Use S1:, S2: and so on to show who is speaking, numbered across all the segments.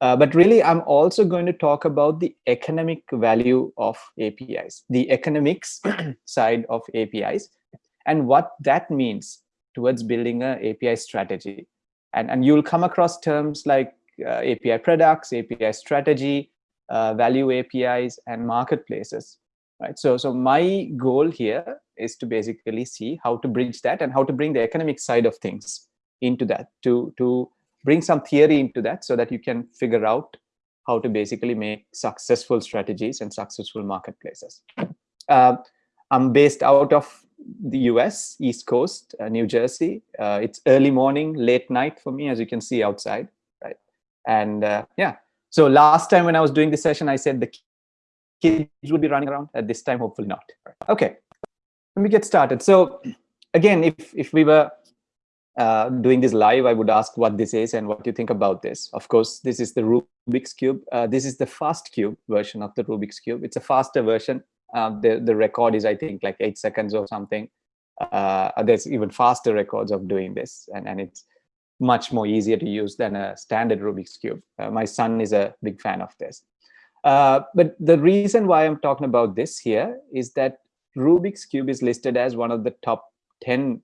S1: Uh, but really, I'm also going to talk about the economic value of APIs, the economics side of APIs, and what that means towards building an API strategy. And, and you'll come across terms like uh, API products, API strategy, uh, value APIs, and marketplaces. Right. So, so my goal here is to basically see how to bridge that and how to bring the economic side of things into that to to bring some theory into that so that you can figure out how to basically make successful strategies and successful marketplaces. Uh, I'm based out of the US, East Coast, uh, New Jersey. Uh, it's early morning, late night for me, as you can see outside, right? And uh, yeah, so last time when I was doing this session, I said the kids would be running around. At this time, hopefully not. Okay, let me get started. So again, if, if we were uh, doing this live, I would ask what this is and what you think about this. Of course, this is the Rubik's Cube. Uh, this is the fast cube version of the Rubik's Cube. It's a faster version. Uh, the, the record is, I think, like eight seconds or something. Uh, there's even faster records of doing this, and, and it's much more easier to use than a standard Rubik's Cube. Uh, my son is a big fan of this. Uh, but the reason why I'm talking about this here is that Rubik's Cube is listed as one of the top 10 uh,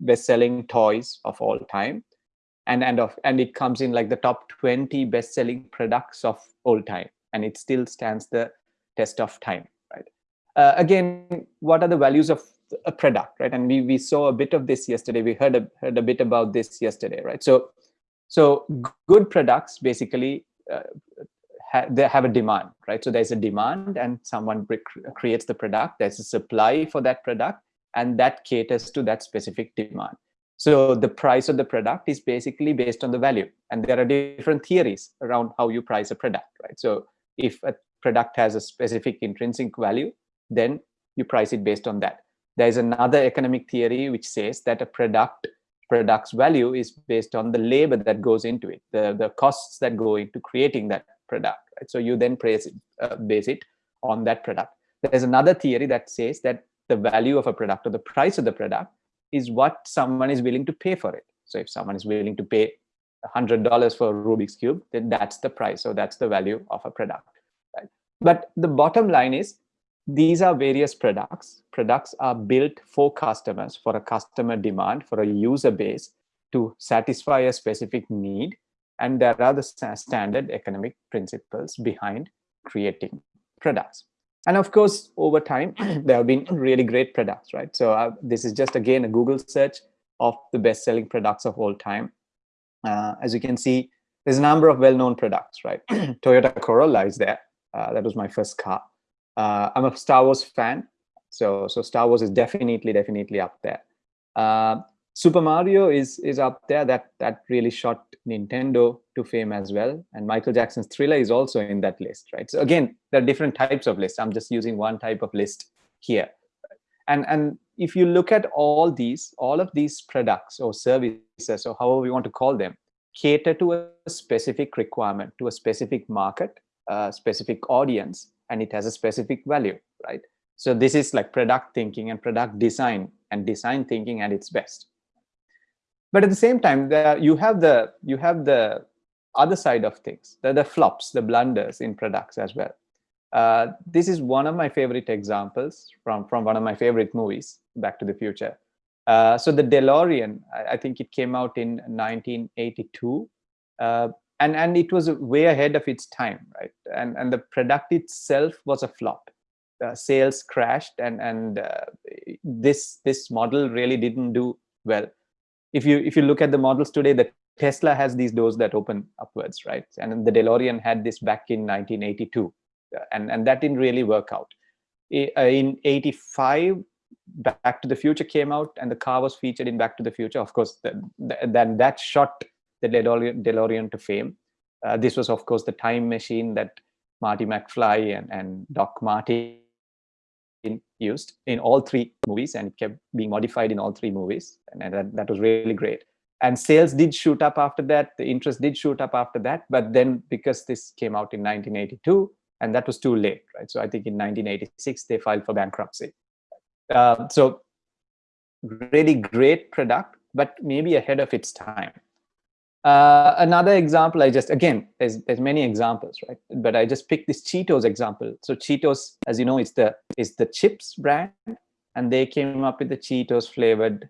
S1: best-selling toys of all time. And and of and it comes in like the top 20 best-selling products of all time. And it still stands the test of time right? Uh, again what are the values of a product right? And we we saw a bit of this yesterday. We heard a, heard a bit about this yesterday right? So so good products basically uh, ha they have a demand right? So there's a demand and someone creates the product. There's a supply for that product and that caters to that specific demand. So the price of the product is basically based on the value. And there are different theories around how you price a product, right? So if a product has a specific intrinsic value, then you price it based on that. There's another economic theory which says that a product product's value is based on the labor that goes into it, the, the costs that go into creating that product. Right? So you then price it, uh, base it on that product. There's another theory that says that the value of a product or the price of the product is what someone is willing to pay for it. So if someone is willing to pay $100 for a Rubik's Cube, then that's the price. So that's the value of a product. Right? But the bottom line is these are various products. Products are built for customers, for a customer demand, for a user base to satisfy a specific need. And there are the standard economic principles behind creating products and of course over time there have been really great products right? So uh, this is just again a google search of the best selling products of all time. Uh, as you can see there's a number of well-known products right? Toyota corolla is there. Uh, that was my first car. Uh, i'm a star wars fan so so star wars is definitely definitely up there. Uh, Super Mario is is up there. That that really shot Nintendo to fame as well. And Michael Jackson's Thriller is also in that list, right? So again, there are different types of lists. I'm just using one type of list here. And and if you look at all these, all of these products or services or however you want to call them, cater to a specific requirement, to a specific market, a specific audience, and it has a specific value, right? So this is like product thinking and product design and design thinking at its best but at the same time you have the you have the other side of things the, the flops the blunders in products as well. Uh, this is one of my favorite examples from from one of my favorite movies back to the future. Uh, so the delorean I, I, think it came out in 1982 uh, and and it was way ahead of its time right? And and the product itself was a flop. Uh, sales crashed and and uh, this this model really didn't do well if you if you look at the models today, the Tesla has these doors that open upwards, right? And the DeLorean had this back in 1982, uh, and and that didn't really work out. Uh, in 85, Back to the Future came out, and the car was featured in Back to the Future. Of course, then that shot the DeLorean, DeLorean to fame. Uh, this was, of course, the time machine that Marty McFly and, and Doc Martin in, used in all three movies and it kept being modified in all three movies. And that, that was really great. And sales did shoot up after that. The interest did shoot up after that. But then because this came out in 1982 and that was too late right? So i think in 1986 they filed for bankruptcy. Uh, so really great product but maybe ahead of its time Uh, another example, I just, again, there's, there's many examples, right? But I just picked this Cheetos example. So Cheetos, as you know, it's the, is the chips brand and they came up with the Cheetos flavored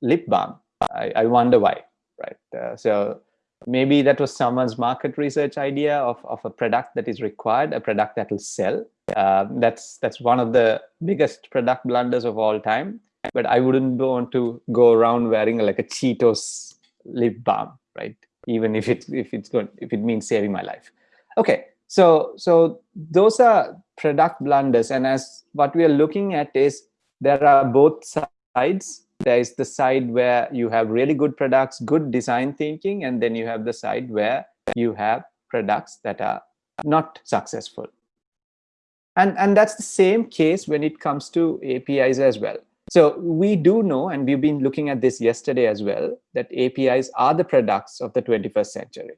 S1: lip balm. I, I wonder why, right? Uh, so maybe that was someone's market research idea of, of a product that is required, a product that will sell. Uh, that's that's one of the biggest product blunders of all time. But I wouldn't want to go around wearing like a Cheetos lip balm, right? Even if it's if it's going if it means saving my life. Okay, so so those are product blunders, and as what we are looking at is there are both sides there is the side where you have really good products, good design thinking, and then you have the side where you have products that are not successful. And, and that's the same case when it comes to APIs as well. So we do know, and we've been looking at this yesterday as well, that APIs are the products of the 21st century.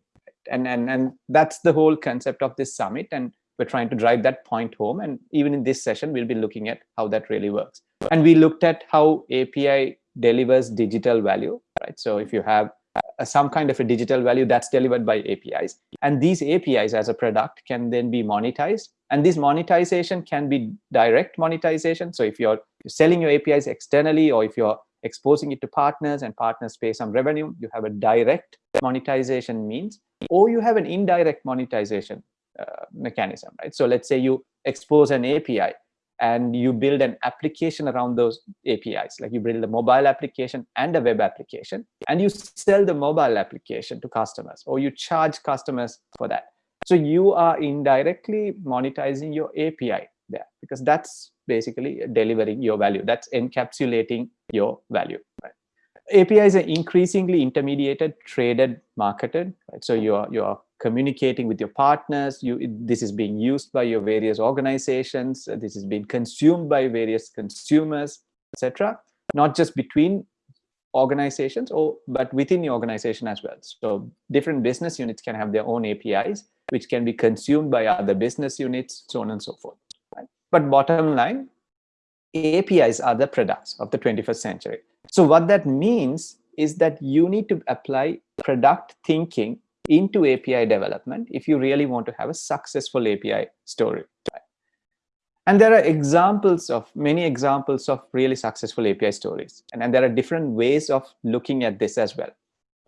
S1: And, and, and that's the whole concept of this summit. And we're trying to drive that point home. And even in this session, we'll be looking at how that really works. And we looked at how API delivers digital value, right? So if you have uh, some kind of a digital value that's delivered by APIs, and these APIs as a product can then be monetized. And this monetization can be direct monetization. So if you're selling your APIs externally, or if you're exposing it to partners and partners pay some revenue, you have a direct monetization means, or you have an indirect monetization uh, mechanism, right? So let's say you expose an API and you build an application around those APIs. Like you build a mobile application and a web application, and you sell the mobile application to customers, or you charge customers for that. So you are indirectly monetizing your API there, because that's basically delivering your value. That's encapsulating your value. Right? APIs are increasingly intermediated, traded, marketed. Right? So you're you're communicating with your partners. You this is being used by your various organizations. This is being consumed by various consumers, etc. Not just between organizations, or but within the organization as well. So different business units can have their own APIs, which can be consumed by other business units, so on and so forth. Right? But bottom line, APIs are the products of the 21st century. So what that means is that you need to apply product thinking into API development if you really want to have a successful API story. And there are examples of many examples of really successful API stories. And, and there are different ways of looking at this as well.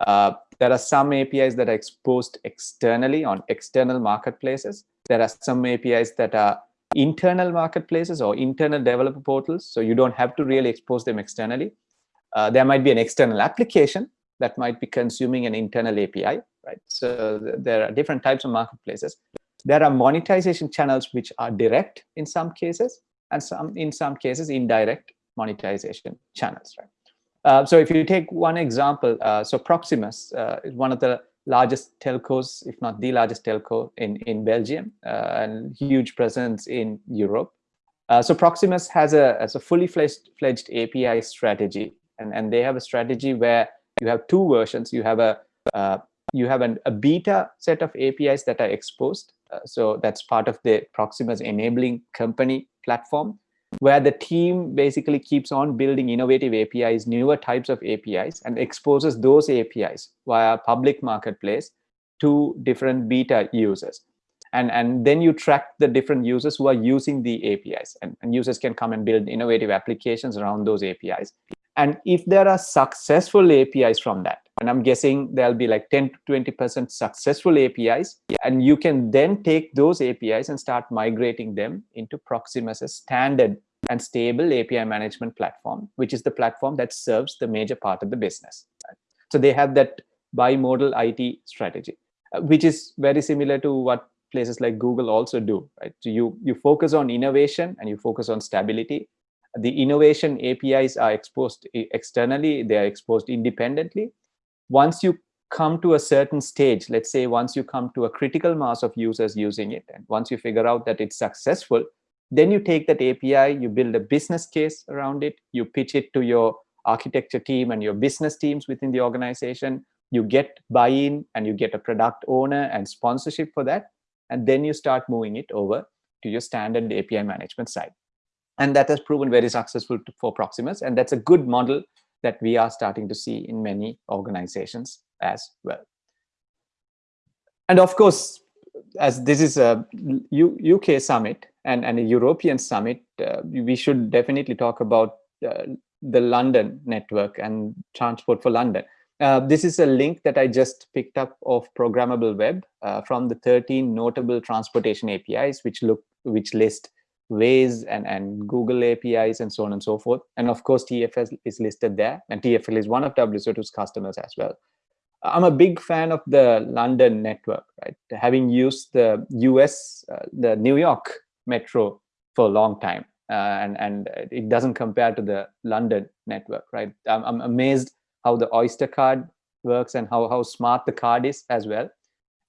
S1: Uh, there are some APIs that are exposed externally on external marketplaces. There are some APIs that are internal marketplaces or internal developer portals. So you don't have to really expose them externally. Uh, there might be an external application that might be consuming an internal API, right? So th there are different types of marketplaces. There are monetization channels which are direct in some cases, and some in some cases indirect monetization channels, right? Uh, so if you take one example, uh, so Proximus uh, is one of the largest telcos, if not the largest telco in, in Belgium, uh, and huge presence in Europe. Uh, so Proximus has a, has a fully fledged, fledged API strategy, and, and they have a strategy where you have two versions. You have a uh, you have an, a beta set of APIs that are exposed. Uh, so that's part of the Proximus enabling company platform, where the team basically keeps on building innovative APIs, newer types of APIs, and exposes those APIs via public marketplace to different beta users. And, and then you track the different users who are using the APIs. And, and users can come and build innovative applications around those APIs. And if there are successful APIs from that, and I'm guessing there'll be like 10 to 20% successful APIs, and you can then take those APIs and start migrating them into Proximus's standard and stable API management platform, which is the platform that serves the major part of the business. So they have that bimodal IT strategy, uh, which is very similar to what places like Google also do, right? So you, you focus on innovation and you focus on stability the innovation APIs are exposed eh, externally, they are exposed independently. Once you come to a certain stage, let's say once you come to a critical mass of users using it, and once you figure out that it's successful, then you take that API, you build a business case around it, you pitch it to your architecture team and your business teams within the organization, you get buy-in and you get a product owner and sponsorship for that, and then you start moving it over to your standard API management side. And that has proven very successful to, for Proximus. And that's a good model that we are starting to see in many organizations as well. And of course, as this is a U UK summit and, and a European summit, uh, we should definitely talk about uh, the London network and transport for London. Uh, this is a link that I just picked up of programmable web uh, from the 13 notable transportation APIs, which look which list Waze and, and Google APIs and so on and so forth. And of course, TFL is listed there, and TFL is one of WSO2's customers as well. I'm a big fan of the London network, right? Having used the US, uh, the New York metro for a long time, uh, and and it doesn't compare to the London network, right? I'm, I'm amazed how the Oyster card works and how how smart the card is as well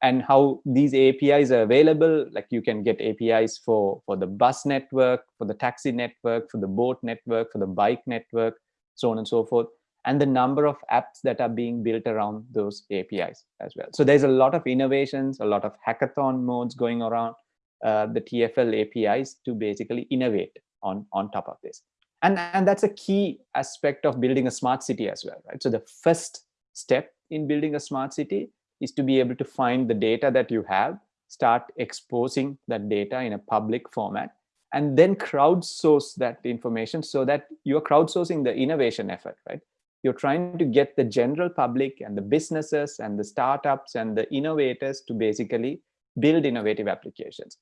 S1: and how these APIs are available. Like you can get APIs for, for the bus network, for the taxi network, for the boat network, for the bike network, so on and so forth, and the number of apps that are being built around those APIs as well. So there's a lot of innovations, a lot of hackathon modes going around uh, the TFL APIs to basically innovate on, on top of this. And, and that's a key aspect of building a smart city as well, right? So the first step in building a smart city is to be able to find the data that you have, start exposing that data in a public format, and then crowdsource that information so that you're crowdsourcing the innovation effort, right? You're trying to get the general public and the businesses and the startups and the innovators to basically build innovative applications.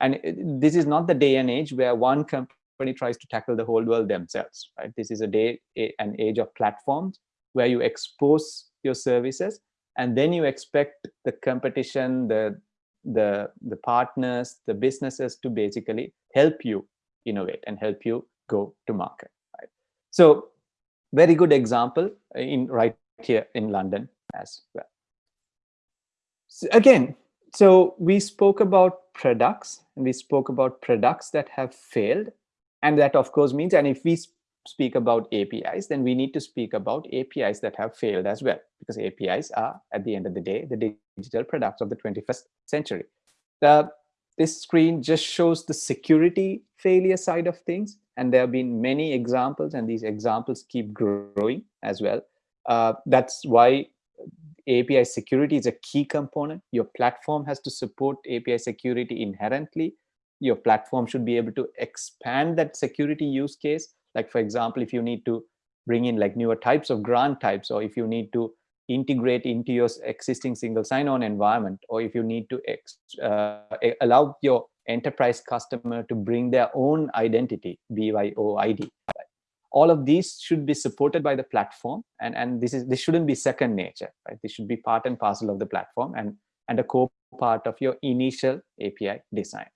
S1: And this is not the day and age where one company tries to tackle the whole world themselves, right? This is a day, an age of platforms where you expose your services and then you expect the competition the the the partners the businesses to basically help you innovate and help you go to market right? So very good example in right here in london as well. So again so we spoke about products and we spoke about products that have failed and that of course means and if we speak about APIs, then we need to speak about APIs that have failed as well, because APIs are, at the end of the day, the digital products of the 21st century. The, this screen just shows the security failure side of things, and there have been many examples, and these examples keep growing as well. Uh, that's why API security is a key component. Your platform has to support API security inherently. Your platform should be able to expand that security use case like for example, if you need to bring in like newer types of grant types, or if you need to integrate into your existing single sign-on environment, or if you need to uh, allow your enterprise customer to bring their own identity, BYOID. All of these should be supported by the platform, and and this is this shouldn't be second nature, right? This should be part and parcel of the platform and and a core part of your initial API design.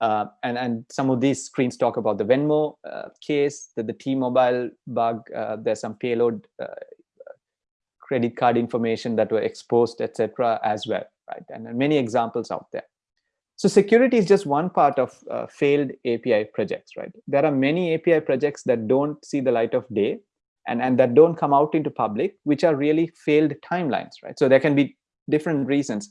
S1: Uh, and, and some of these screens talk about the Venmo uh, case, the, the T-Mobile bug, uh, there's some payload uh, credit card information that were exposed, etc. as well, right? And, and, many examples out there. So security is just one part of uh, failed API projects, right? There are many API projects that don't see the light of day and, and that don't come out into public, which are really failed timelines, right? So there can be different reasons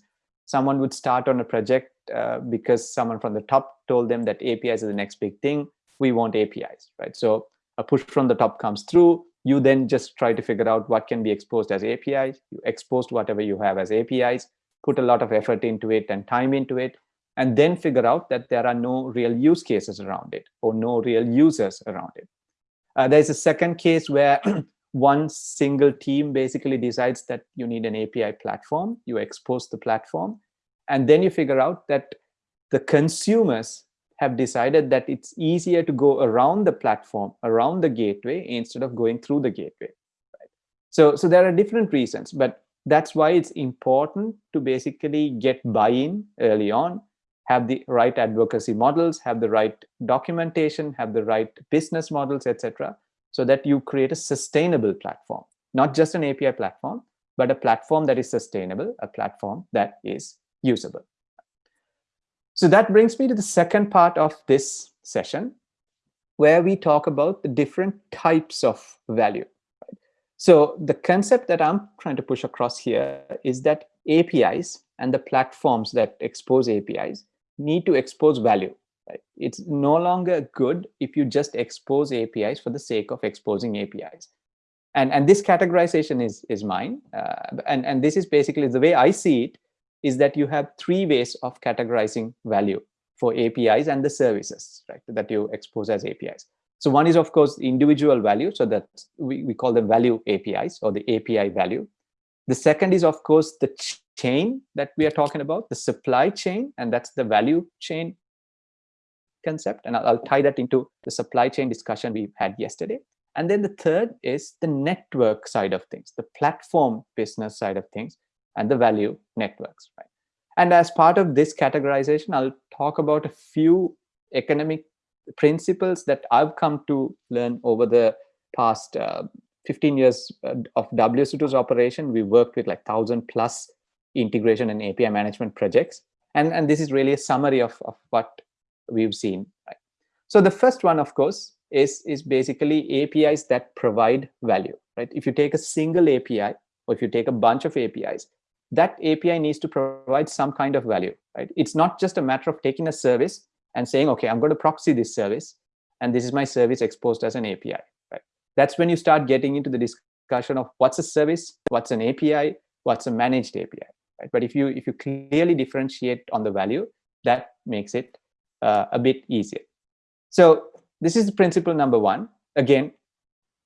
S1: someone would start on a project uh, because someone from the top told them that APIs are the next big thing. We want APIs, right? So a push from the top comes through. You then just try to figure out what can be exposed as APIs. You expose whatever you have as APIs, put a lot of effort into it and time into it, and then figure out that there are no real use cases around it or no real users around it. Uh, there's a second case where one single team basically decides that you need an API platform, you expose the platform, and then you figure out that the consumers have decided that it's easier to go around the platform, around the gateway, instead of going through the gateway. Right? So, so there are different reasons, but that's why it's important to basically get buy-in early on, have the right advocacy models, have the right documentation, have the right business models, etc so that you create a sustainable platform, not just an API platform, but a platform that is sustainable, a platform that is usable. So that brings me to the second part of this session, where we talk about the different types of value. So the concept that I'm trying to push across here is that APIs and the platforms that expose APIs need to expose value. It's no longer good if you just expose APIs for the sake of exposing APIs. And, and this categorization is, is mine. Uh, and, and this is basically the way I see it is that you have three ways of categorizing value for APIs and the services right, that you expose as APIs. So one is, of course, individual value. So that we, we call them value APIs or the API value. The second is, of course, the chain that we are talking about, the supply chain, and that's the value chain concept. And I'll, I'll tie that into the supply chain discussion we had yesterday. And then the third is the network side of things, the platform business side of things, and the value networks. Right? And as part of this categorization, I'll talk about a few economic principles that I've come to learn over the past uh, 15 years uh, of WSO2's operation. We worked with like 1,000 plus integration and API management projects. And, and this is really a summary of, of what we've seen. Right? So the first one, of course, is, is basically APIs that provide value. Right? If you take a single API, or if you take a bunch of APIs, that API needs to provide some kind of value. Right? It's not just a matter of taking a service and saying, okay, I'm going to proxy this service, and this is my service exposed as an API. Right? That's when you start getting into the discussion of what's a service, what's an API, what's a managed API. Right? But if you if you clearly differentiate on the value, that makes it uh, a bit easier. So this is principle number one. Again,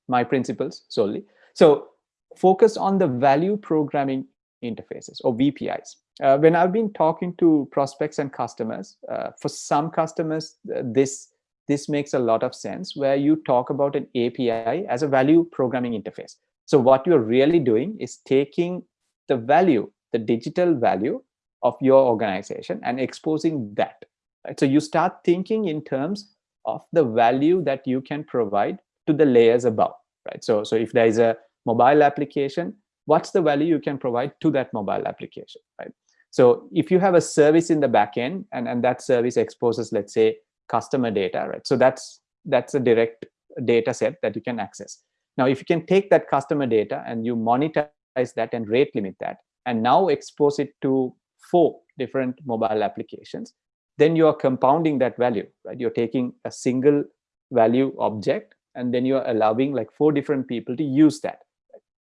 S1: my principles solely. So focus on the value programming interfaces or VPIs. Uh, when I've been talking to prospects and customers, uh, for some customers, uh, this this makes a lot of sense where you talk about an API as a value programming interface. So what you're really doing is taking the value, the digital value of your organization and exposing that. Right? So you start thinking in terms of the value that you can provide to the layers above. Right? So, so if there is a mobile application, what's the value you can provide to that mobile application, right? So if you have a service in the backend and, and that service exposes, let's say, customer data, right? So that's that's a direct data set that you can access. Now, if you can take that customer data and you monetize that and rate limit that, and now expose it to four different mobile applications, then you are compounding that value, right? You're taking a single value object and then you're allowing like four different people to use that.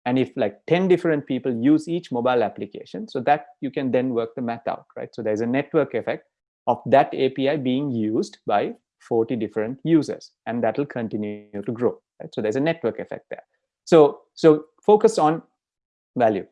S1: And if like 10 different people use each mobile application so that you can then work the math out right? So there's a network effect of that api being used by 40 different users and that will continue to grow right? So there's a network effect there. So so focus on value.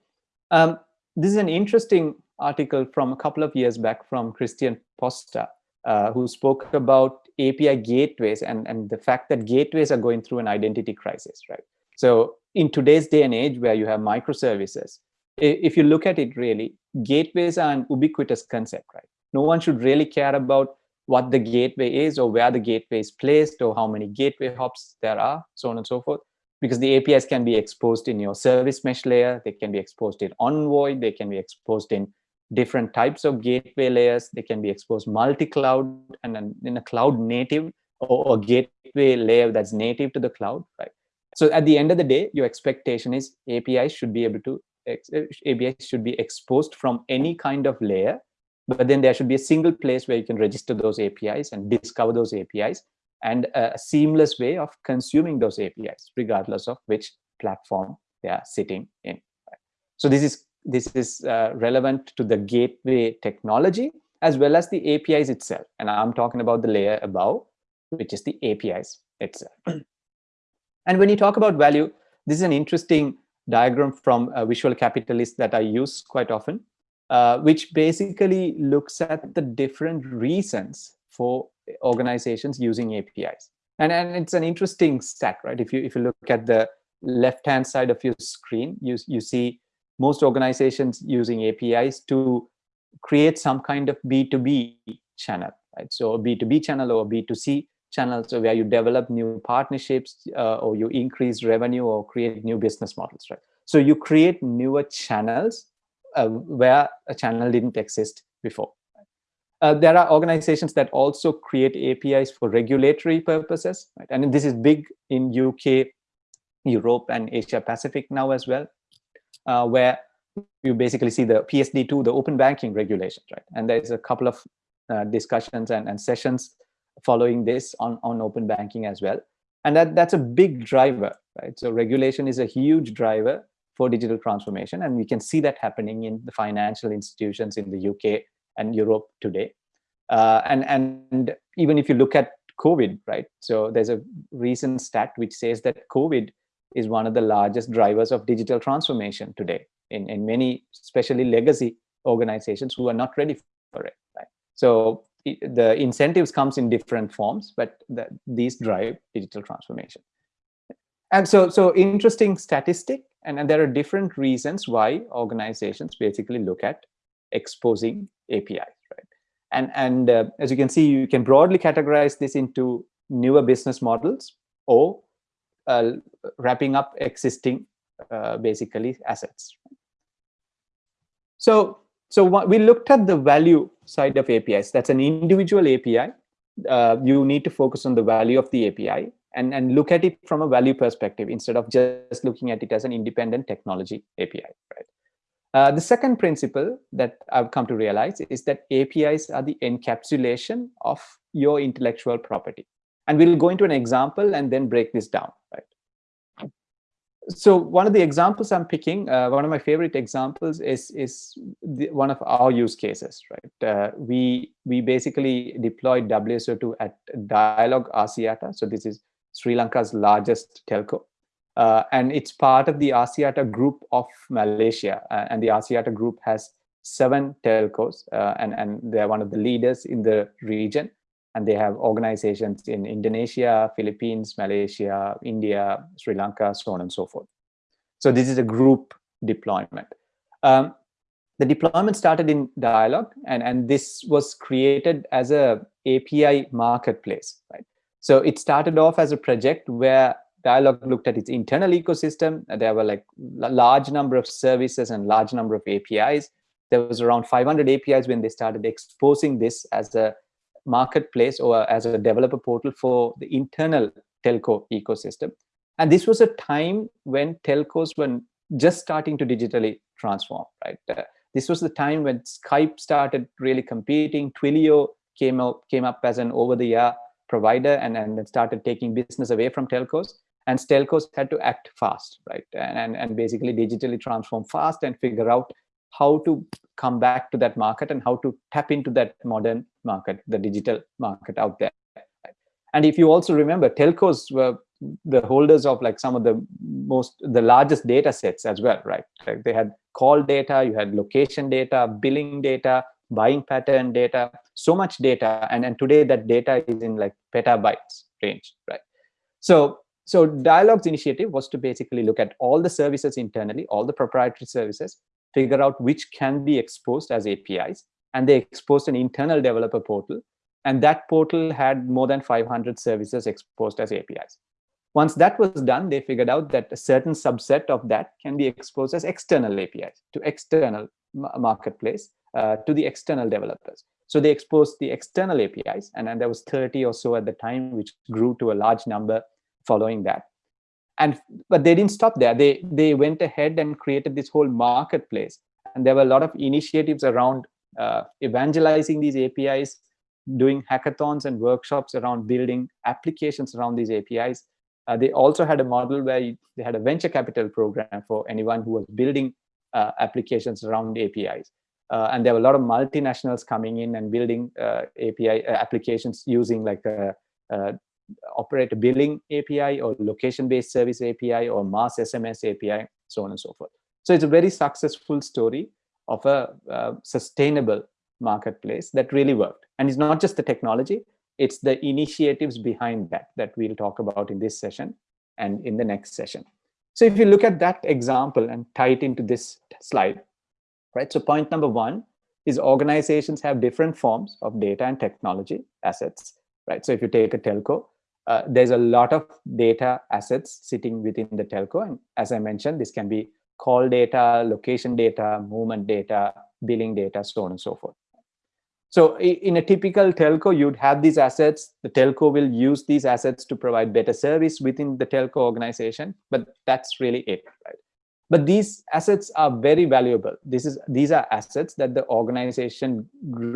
S1: Um, this is an interesting article from a couple of years back from christian posta uh, who spoke about api gateways and and the fact that gateways are going through an identity crisis right so in today's day and age where you have microservices, if you look at it really, gateways are an ubiquitous concept, right? No one should really care about what the gateway is or where the gateway is placed or how many gateway hops there are, so on and so forth. Because the APIs can be exposed in your service mesh layer, they can be exposed in Envoy, they can be exposed in different types of gateway layers, they can be exposed multi-cloud and then in a cloud native or gateway layer that's native to the cloud, right? So at the end of the day, your expectation is APIs should be able to APIs should be exposed from any kind of layer, but then there should be a single place where you can register those APIs and discover those APIs and a seamless way of consuming those APIs, regardless of which platform they are sitting in. So this is this is uh, relevant to the gateway technology as well as the APIs itself. And I'm talking about the layer above, which is the APIs itself. And when you talk about value, this is an interesting diagram from a Visual Capitalist that I use quite often, uh, which basically looks at the different reasons for organizations using APIs. And, and it's an interesting stat, right? If you, if you look at the left-hand side of your screen, you, you see most organizations using APIs to create some kind of B2B channel, right? So a B2B channel or a B2C channel, so where you develop new partnerships uh, or you increase revenue or create new business models, right? So you create newer channels uh, where a channel didn't exist before. Uh, there are organizations that also create APIs for regulatory purposes, right? and this is big in UK, Europe, and Asia Pacific now as well, uh, where you basically see the PSD2, the open banking regulations, right? And there's a couple of uh, discussions and, and sessions following this on, on open banking as well. And that, that's a big driver, right? So regulation is a huge driver for digital transformation. And we can see that happening in the financial institutions in the UK and Europe today. Uh, and, and even if you look at COVID, right? So there's a recent stat which says that COVID is one of the largest drivers of digital transformation today in, in many, especially legacy organizations who are not ready for it, right? So the incentives comes in different forms, but the, these drive digital transformation. And so, so interesting statistic, and, and there are different reasons why organizations basically look at exposing APIs, right? And, and uh, as you can see, you can broadly categorize this into newer business models or wrapping up existing, uh, basically, assets. So, so we looked at the value side of APIs. That's an individual API. Uh, you need to focus on the value of the API and, and look at it from a value perspective instead of just looking at it as an independent technology API, right? Uh, the second principle that I've come to realize is that APIs are the encapsulation of your intellectual property. And we'll go into an example and then break this down, right? So one of the examples I'm picking, uh, one of my favorite examples is, is the, one of our use cases, right? Uh, we, we basically deployed WSO2 at Dialog Axiata. So this is Sri Lanka's largest telco. Uh, and it's part of the Axiata group of Malaysia. Uh, and the Axiata group has seven telcos, uh, and, and they're one of the leaders in the region. And they have organizations in Indonesia, Philippines, Malaysia, India, Sri Lanka, so on and so forth. So this is a group deployment. Um, the deployment started in Dialog, and, and this was created as a API marketplace, right? So it started off as a project where Dialog looked at its internal ecosystem. There were like a large number of services and large number of APIs. There was around 500 APIs when they started exposing this as a marketplace or as a developer portal for the internal telco ecosystem. And this was a time when telcos were just starting to digitally transform, right? Uh, this was the time when Skype started really competing. Twilio came up, came up as an over-the-air provider and, and then started taking business away from telcos and telcos had to act fast, right? And, and basically digitally transform fast and figure out how to come back to that market and how to tap into that modern market, the digital market out there. And if you also remember, telcos were the holders of like some of the most, the largest data sets as well, right? Like they had call data, you had location data, billing data, buying pattern data, so much data. And, and today that data is in like petabytes range, right? So so Dialog's initiative was to basically look at all the services internally, all the proprietary services, figure out which can be exposed as APIs. And they exposed an internal developer portal. And that portal had more than 500 services exposed as APIs. Once that was done, they figured out that a certain subset of that can be exposed as external APIs to external marketplace, uh, to the external developers. So they exposed the external APIs, and, and there was 30 or so at the time, which grew to a large number following that and but they didn't stop there. They they went ahead and created this whole marketplace. And there were a lot of initiatives around uh, evangelizing these apis doing hackathons and workshops around building applications around these apis uh, they also had a model where they had a venture capital program for anyone who was building uh, applications around apis uh, and there were a lot of multinationals coming in and building uh, api uh, applications using like operator billing API or location-based service API or mass SMS API, so on and so forth. So it's a very successful story of a uh, sustainable marketplace that really worked. And it's not just the technology, it's the initiatives behind that that we'll talk about in this session and in the next session. So if you look at that example and tie it into this slide, right? So point number one is organizations have different forms of data and technology assets, right? So if you take a telco, uh, there's a lot of data assets sitting within the telco. And as I mentioned, this can be call data, location data, movement data, billing data, so on and so forth. So in a typical telco, you'd have these assets. The telco will use these assets to provide better service within the telco organization, but that's really it, right? But these assets are very valuable. This is These are assets that the organization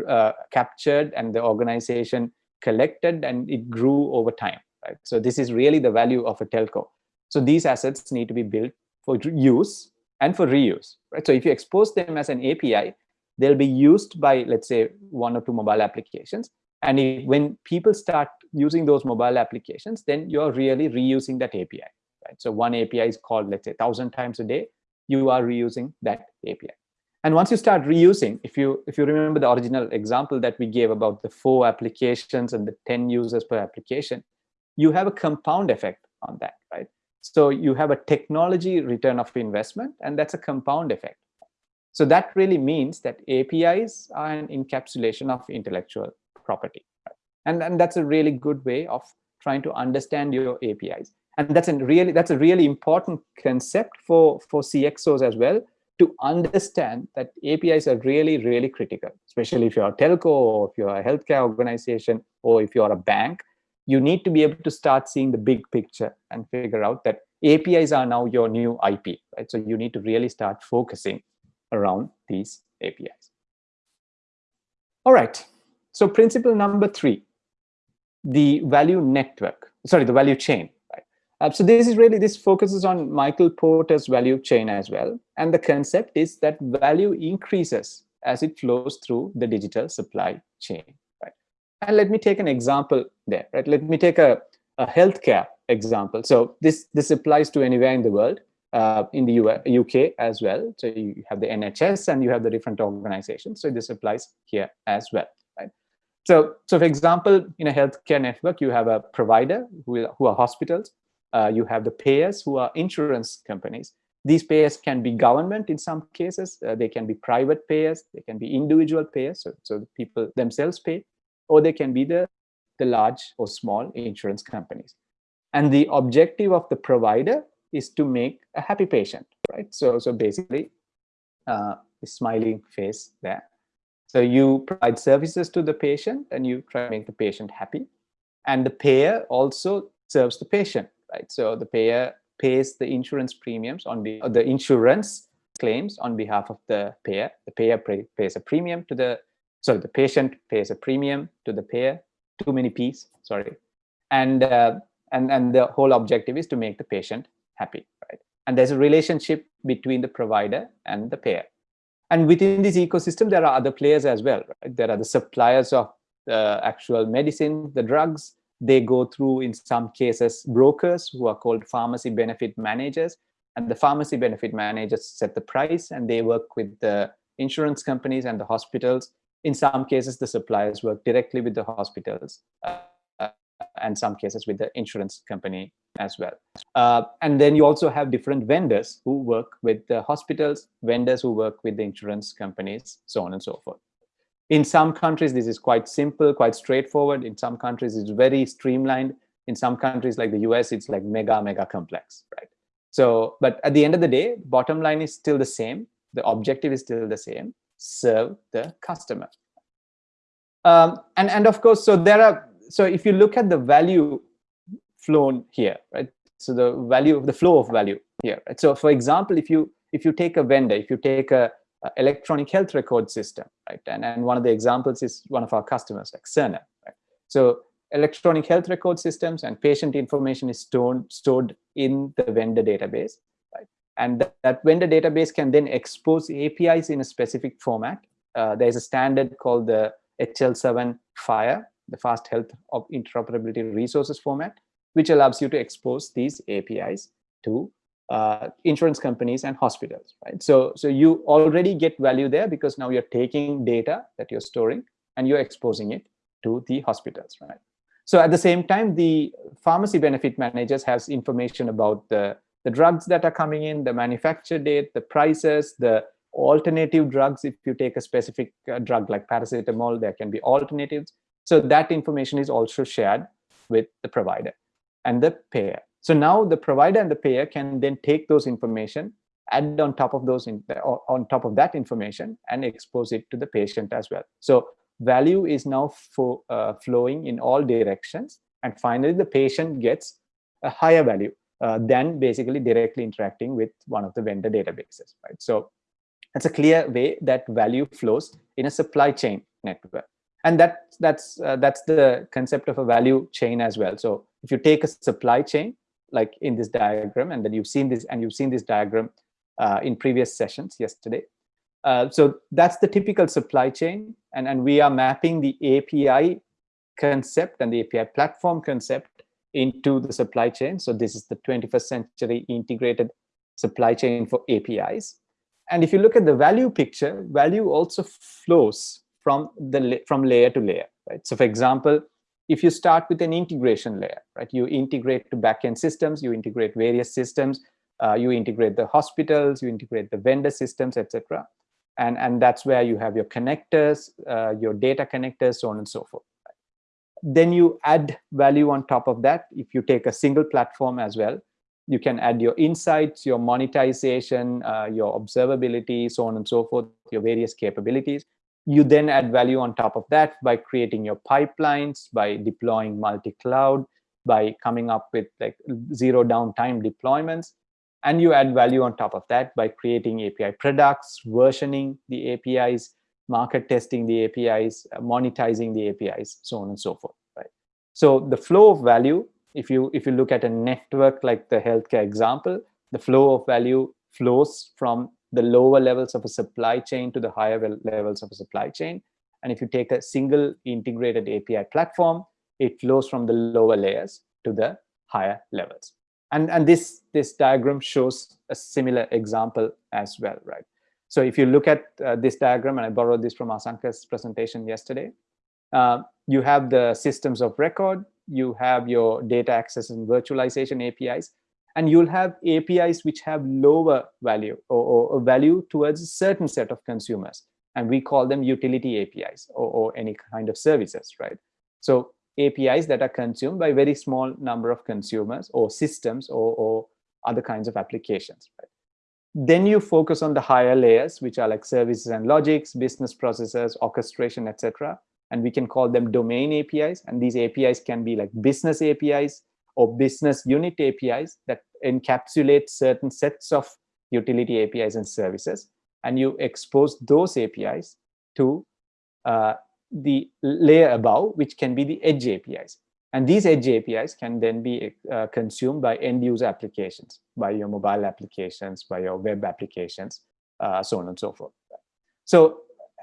S1: uh, captured and the organization collected and it grew over time, right? So this is really the value of a telco. So these assets need to be built for use and for reuse, right? So if you expose them as an API, they'll be used by, let's say, one or two mobile applications. And if, when people start using those mobile applications, then you're really reusing that API, right? So one API is called, let's say, 1,000 times a day, you are reusing that API. And once you start reusing, if you if you remember the original example that we gave about the four applications and the 10 users per application, you have a compound effect on that, right? So you have a technology return of investment, and that's a compound effect. So that really means that APIs are an encapsulation of intellectual property. Right? And, and that's a really good way of trying to understand your APIs. And that's a really that's a really important concept for, for CXOs as well, to understand that APIs are really, really critical, especially if you're a telco or if you're a healthcare organization or if you're a bank, you need to be able to start seeing the big picture and figure out that APIs are now your new IP, right? So you need to really start focusing around these APIs. All right, so principle number three, the value network, sorry, the value chain. Uh, so this is really, this focuses on Michael Porter's value chain as well. And the concept is that value increases as it flows through the digital supply chain, right? And let me take an example there, right? Let me take a, a healthcare example. So this, this applies to anywhere in the world, uh, in the US, UK as well. So you have the NHS and you have the different organizations. So this applies here as well, right? So, so for example, in a healthcare network, you have a provider who, who are hospitals, uh, you have the payers who are insurance companies. These payers can be government in some cases. Uh, they can be private payers. They can be individual payers. So, so the people themselves pay, or they can be the, the large or small insurance companies. And the objective of the provider is to make a happy patient, right? So, so basically, uh, a smiling face there. So you provide services to the patient and you try to make the patient happy. And the payer also serves the patient right? So the payer pays the insurance premiums on the, the insurance claims on behalf of the payer. The payer pays a premium to the, sorry, the patient pays a premium to the payer, too many P's, sorry. And, uh, and, and the whole objective is to make the patient happy, right? And there's a relationship between the provider and the payer. And within this ecosystem, there are other players as well. Right? There are the suppliers of the actual medicine, the drugs, they go through, in some cases, brokers who are called pharmacy benefit managers. And the pharmacy benefit managers set the price and they work with the insurance companies and the hospitals. In some cases, the suppliers work directly with the hospitals uh, and some cases with the insurance company as well. Uh, and then you also have different vendors who work with the hospitals, vendors who work with the insurance companies, so on and so forth. In some countries, this is quite simple, quite straightforward. In some countries, it's very streamlined. In some countries like the US, it's like mega, mega complex, right? So, but at the end of the day, bottom line is still the same. The objective is still the same, serve the customer. Um, and, and of course, so there are, so if you look at the value flown here, right? So the value of the flow of value here, right? So for example, if you, if you take a vendor, if you take a, uh, electronic health record system, right? And, and one of the examples is one of our customers, like Cerner, right? So electronic health record systems and patient information is stored, stored in the vendor database, right? And that, that vendor database can then expose APIs in a specific format. Uh, there's a standard called the HL7 FHIR, the Fast Health of Interoperability Resources format, which allows you to expose these APIs to uh, insurance companies and hospitals, right? So, so you already get value there because now you're taking data that you're storing and you're exposing it to the hospitals, right? So at the same time, the pharmacy benefit managers has information about the, the drugs that are coming in, the manufacture date, the prices, the alternative drugs. If you take a specific uh, drug like paracetamol, there can be alternatives. So that information is also shared with the provider and the payer. So now the provider and the payer can then take those information, add on top of those in, on top of that information and expose it to the patient as well. So value is now for, uh, flowing in all directions. And finally, the patient gets a higher value uh, than basically directly interacting with one of the vendor databases, right? So that's a clear way that value flows in a supply chain network. And that, that's, uh, that's the concept of a value chain as well. So if you take a supply chain, like in this diagram, and then you've seen this, and you've seen this diagram uh, in previous sessions yesterday. Uh, so that's the typical supply chain, and, and we are mapping the API concept and the API platform concept into the supply chain. So this is the 21st century integrated supply chain for APIs. And if you look at the value picture, value also flows from the from layer to layer, right? So for example, if you start with an integration layer, right? You integrate to backend systems, you integrate various systems, uh, you integrate the hospitals, you integrate the vendor systems, etc. And, and that's where you have your connectors, uh, your data connectors, so on and so forth. Then you add value on top of that. If you take a single platform as well, you can add your insights, your monetization, uh, your observability, so on and so forth, your various capabilities. You then add value on top of that by creating your pipelines, by deploying multi-cloud, by coming up with like zero downtime deployments. And you add value on top of that by creating API products, versioning the APIs, market testing the APIs, monetizing the APIs, so on and so forth. Right. So the flow of value, if you if you look at a network like the healthcare example, the flow of value flows from the lower levels of a supply chain to the higher levels of a supply chain. And if you take a single integrated API platform, it flows from the lower layers to the higher levels. And, and this, this diagram shows a similar example as well, right? So if you look at uh, this diagram, and I borrowed this from Asanka's presentation yesterday, uh, you have the systems of record, you have your data access and virtualization APIs, and you'll have APIs which have lower value or, or value towards a certain set of consumers. And we call them utility APIs or, or any kind of services, right? So APIs that are consumed by very small number of consumers or systems or, or other kinds of applications, right? Then you focus on the higher layers, which are like services and logics, business processes, orchestration, etc. And we can call them domain APIs. And these APIs can be like business APIs, or business unit APIs that encapsulate certain sets of utility APIs and services. And you expose those APIs to uh, the layer above, which can be the edge APIs. And these edge APIs can then be uh, consumed by end user applications, by your mobile applications, by your web applications, uh, so on and so forth. So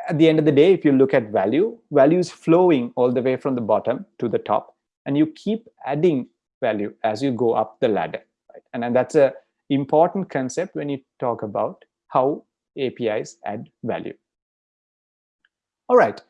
S1: at the end of the day, if you look at value, value is flowing all the way from the bottom to the top, and you keep adding value as you go up the ladder. Right? And, and that's a important concept when you talk about how APIs add value. All right,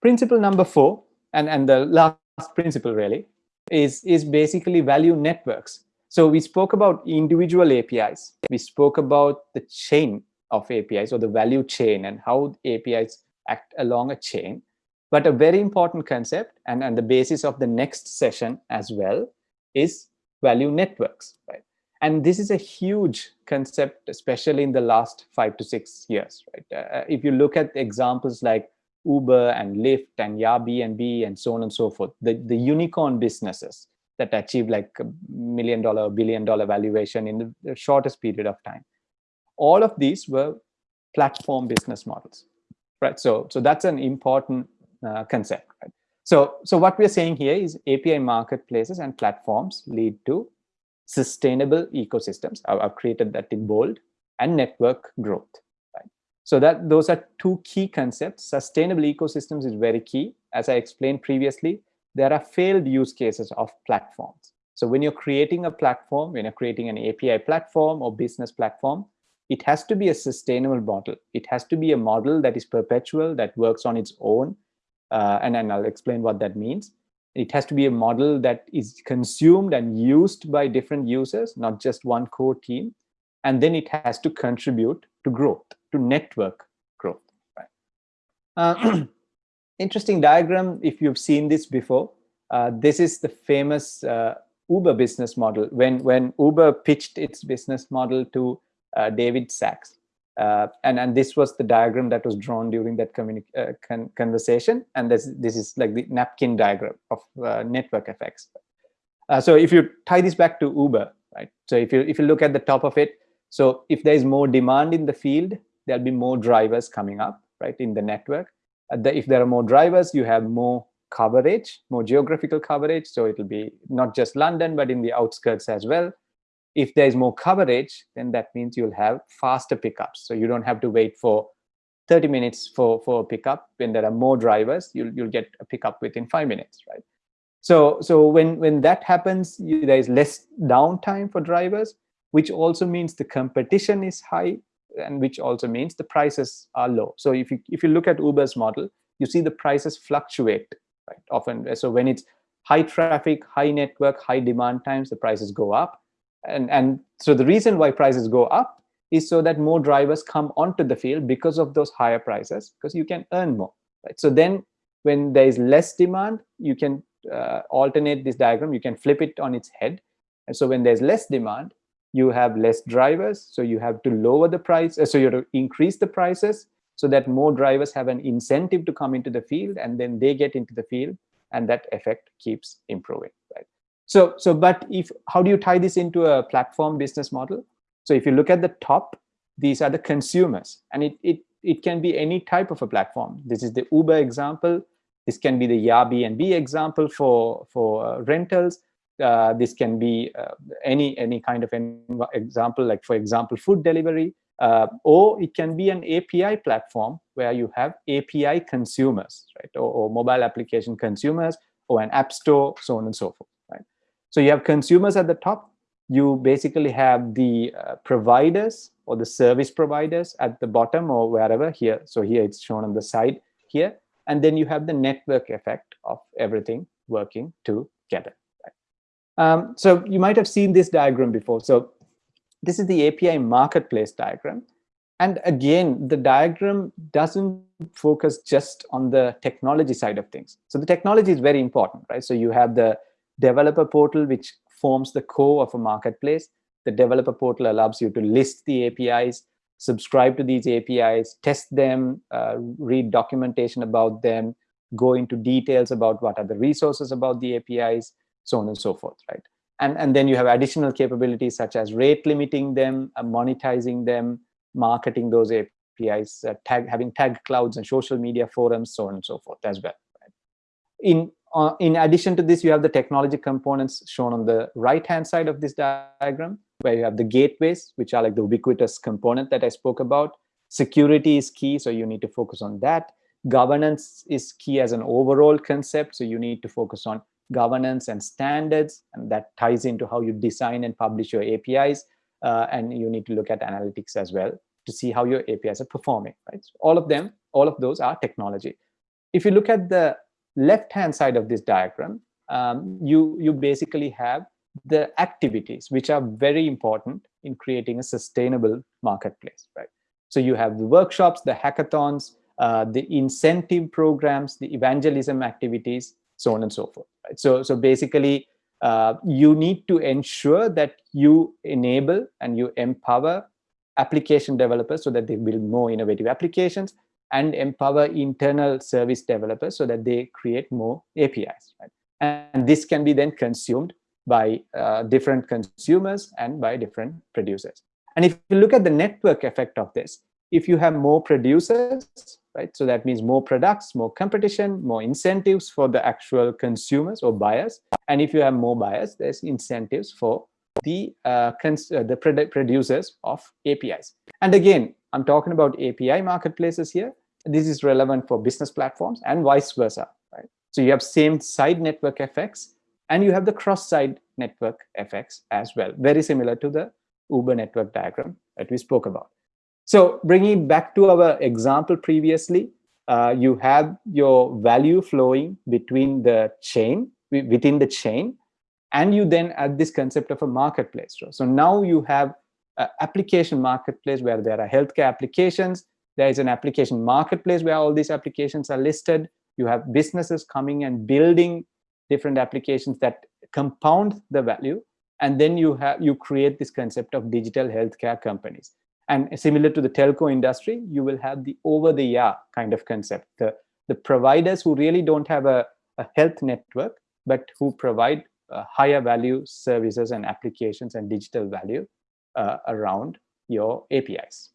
S1: principle number four, and, and the last principle really, is, is basically value networks. So we spoke about individual APIs. We spoke about the chain of APIs or the value chain and how APIs act along a chain. But a very important concept and, and the basis of the next session as well is value networks, right? And this is a huge concept, especially in the last five to six years, right? Uh, if you look at examples like Uber and Lyft and Airbnb and B and so on and so forth, the, the unicorn businesses that achieve like a million dollar, billion dollar valuation in the shortest period of time. All of these were platform business models, right? So, so that's an important uh, concept, right? So, so what we're saying here is API marketplaces and platforms lead to sustainable ecosystems. I've, I've created that in bold and network growth. Right? So that those are two key concepts. Sustainable ecosystems is very key. As I explained previously, there are failed use cases of platforms. So when you're creating a platform, when you're creating an API platform or business platform, it has to be a sustainable model. It has to be a model that is perpetual, that works on its own, uh, and then I'll explain what that means. It has to be a model that is consumed and used by different users, not just one core team. And then it has to contribute to growth, to network growth. Right? Uh, interesting diagram, if you've seen this before. Uh, this is the famous uh, Uber business model. When, when Uber pitched its business model to uh, David Sacks, uh, and and this was the diagram that was drawn during that uh, con conversation and this this is like the napkin diagram of uh, network effects uh, so if you tie this back to uber right so if you if you look at the top of it so if there is more demand in the field there'll be more drivers coming up right in the network the, if there are more drivers you have more coverage, more geographical coverage. So it'll be not just London, but in the outskirts as well. If there's more coverage, then that means you'll have faster pickups. So you don't have to wait for 30 minutes for, for a pickup. When there are more drivers, you'll, you'll get a pickup within five minutes, right? So, so when, when that happens, you, there is less downtime for drivers, which also means the competition is high and which also means the prices are low. So if you, if you look at Uber's model, you see the prices fluctuate right often. So when it's high traffic, high network, high demand times, the prices go up. And, and so the reason why prices go up is so that more drivers come onto the field because of those higher prices, because you can earn more. Right? So then when there is less demand, you can uh, alternate this diagram, you can flip it on its head. And so when there's less demand, you have less drivers, so you have to lower the price, uh, so you have to increase the prices so that more drivers have an incentive to come into the field and then they get into the field and that effect keeps improving, right? So, so but if how do you tie this into a platform business model? So if you look at the top, these are the consumers and it, it, it can be any type of a platform. This is the Uber example. This can be the Airbnb example for, for uh, rentals. Uh, this can be uh, any, any kind of an example, like for example, food delivery. Uh, or it can be an API platform where you have API consumers, right? Or, or, mobile application consumers or an app store, so on and so forth? So you have consumers at the top. You basically have the uh, providers or the service providers at the bottom or wherever here. So here it's shown on the side here. And then you have the network effect of everything working together. Um, so you might have seen this diagram before. So this is the API marketplace diagram. And again, the diagram doesn't focus just on the technology side of things. So the technology is very important, right? So you have the developer portal, which forms the core of a marketplace. The developer portal allows you to list the APIs, subscribe to these APIs, test them, uh, read documentation about them, go into details about what are the resources about the APIs, so on and so forth, right? And, and then you have additional capabilities such as rate limiting them, uh, monetizing them, marketing those APIs, uh, tag, having tag clouds and social media forums, so on and so forth as well. Right? In, uh, in addition to this, you have the technology components shown on the right-hand side of this diagram, where you have the gateways, which are like the ubiquitous component that I spoke about. Security is key, so you need to focus on that. Governance is key as an overall concept, so you need to focus on governance and standards, and that ties into how you design and publish your APIs. Uh, and you need to look at analytics as well to see how your APIs are performing, right? So all of them, all of those are technology. If you look at the left-hand side of this diagram, um, you, you basically have the activities, which are very important in creating a sustainable marketplace, right? So you have the workshops, the hackathons, uh, the incentive programs, the evangelism activities, so on and so forth. Right? So, so basically, uh, you need to ensure that you enable and you empower application developers so that they build more innovative applications and empower internal service developers so that they create more APIs. Right? And this can be then consumed by uh, different consumers and by different producers. And if you look at the network effect of this, if you have more producers, right? So that means more products, more competition, more incentives for the actual consumers or buyers. And if you have more buyers, there's incentives for the uh, uh, the producers of APIs. And again, I'm talking about API marketplaces here. This is relevant for business platforms and vice versa, right? So you have same side network effects and you have the cross-side network effects as well, very similar to the Uber network diagram that we spoke about. So bringing back to our example previously, uh, you have your value flowing between the chain, within the chain, and you then add this concept of a marketplace. So now you have application marketplace where there are healthcare applications. There is an application marketplace where all these applications are listed. You have businesses coming and building different applications that compound the value. And then you have you create this concept of digital healthcare companies. And similar to the telco industry, you will have the over-the-air kind of concept. The, the providers who really don't have a, a health network, but who provide uh, higher value services and applications and digital value uh, around your APIs.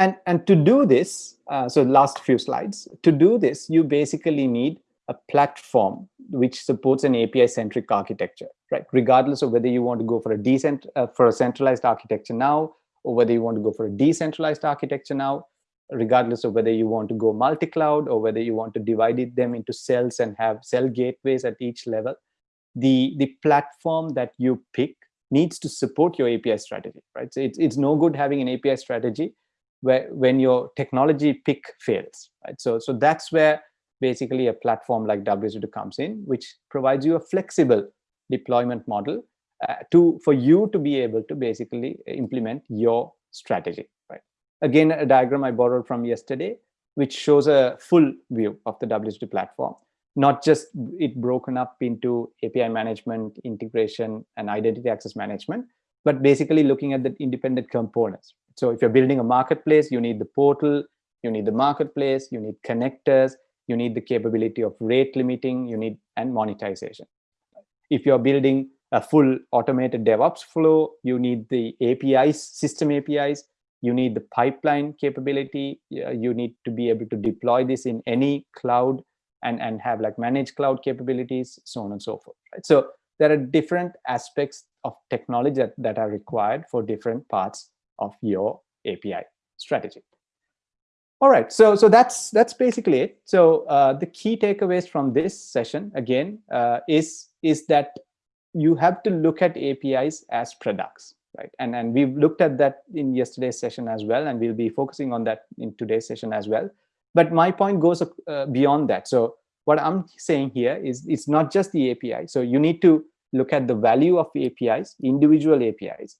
S1: And, and to do this, uh, so last few slides, to do this, you basically need a platform which supports an API-centric architecture, right? Regardless of whether you want to go for a decent uh, for a centralized architecture now, or whether you want to go for a decentralized architecture now, regardless of whether you want to go multi-cloud or whether you want to divide them into cells and have cell gateways at each level, the the platform that you pick needs to support your API strategy, right? So it's it's no good having an API strategy where when your technology pick fails, right? So so that's where basically a platform like WSO2 comes in, which provides you a flexible deployment model uh, to for you to be able to basically implement your strategy, right? Again, a diagram I borrowed from yesterday, which shows a full view of the WSO2 platform, not just it broken up into API management, integration, and identity access management, but basically looking at the independent components. So if you're building a marketplace, you need the portal, you need the marketplace, you need connectors, you need the capability of rate limiting, you need and monetization. If you're building a full automated DevOps flow, you need the APIs, system APIs, you need the pipeline capability, you need to be able to deploy this in any cloud and, and have like managed cloud capabilities, so on and so forth. Right? So there are different aspects of technology that, that are required for different parts of your API strategy. All right, so so that's that's basically it. So uh, the key takeaways from this session again uh, is is that you have to look at APIs as products, right? And and we've looked at that in yesterday's session as well, and we'll be focusing on that in today's session as well. But my point goes uh, beyond that. So what I'm saying here is it's not just the API. So you need to look at the value of the APIs, individual APIs.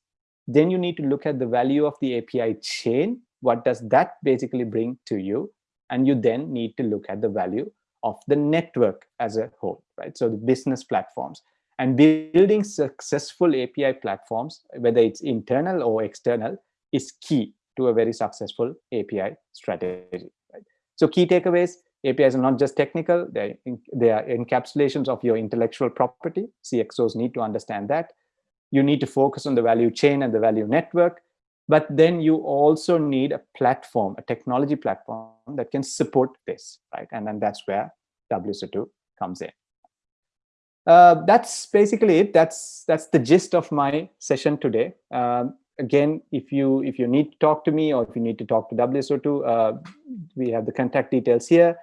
S1: Then you need to look at the value of the API chain what does that basically bring to you? And you then need to look at the value of the network as a whole, right? So the business platforms and building successful API platforms, whether it's internal or external, is key to a very successful API strategy. Right? So key takeaways, APIs are not just technical, they're, they are encapsulations of your intellectual property. CXOs need to understand that. You need to focus on the value chain and the value network but then you also need a platform, a technology platform that can support this, right? And then that's where WSO2 comes in. Uh, that's basically it. That's that's the gist of my session today. Um, again, if you if you need to talk to me or if you need to talk to WSO2, uh, we have the contact details here.